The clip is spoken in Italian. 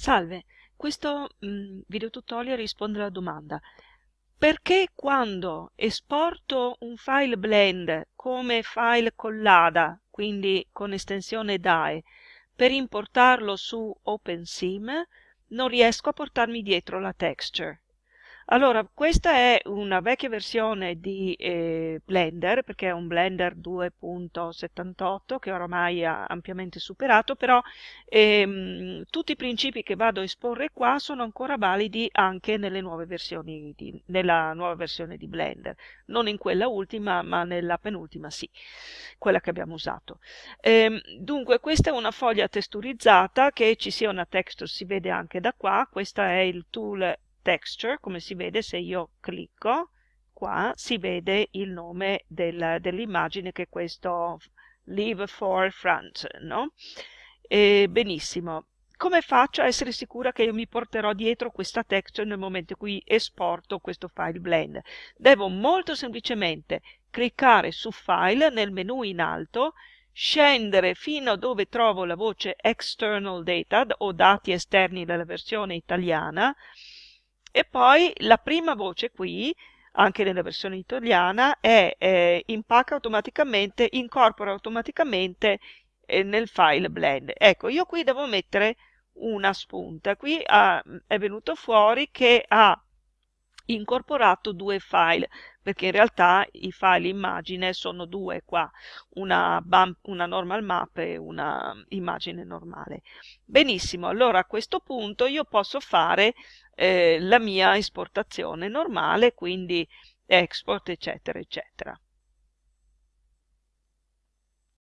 Salve, questo mm, video tutorial risponde alla domanda perché quando esporto un file blend come file collada, quindi con estensione DAE, per importarlo su OpenSim, non riesco a portarmi dietro la texture. Allora, questa è una vecchia versione di eh, Blender, perché è un Blender 2.78 che oramai ha ampiamente superato, però ehm, tutti i principi che vado a esporre qua sono ancora validi anche nelle nuove versioni di, nella nuova versione di Blender. Non in quella ultima, ma nella penultima sì, quella che abbiamo usato. Ehm, dunque, questa è una foglia texturizzata, che ci sia una texture si vede anche da qua, questo è il tool texture, come si vede se io clicco qua, si vede il nome del, dell'immagine che è questo leave for front, no? E benissimo. Come faccio a essere sicura che io mi porterò dietro questa texture nel momento in cui esporto questo file blend? Devo molto semplicemente cliccare su file nel menu in alto, scendere fino a dove trovo la voce external data o dati esterni della versione italiana, e poi la prima voce qui, anche nella versione italiana, è eh, impacca automaticamente, incorpora automaticamente eh, nel file blend. Ecco, io qui devo mettere una spunta. Qui ha, è venuto fuori che ha incorporato due file perché in realtà i file immagine sono due qua una, bump, una normal map e una immagine normale. Benissimo allora a questo punto io posso fare eh, la mia esportazione normale quindi export eccetera eccetera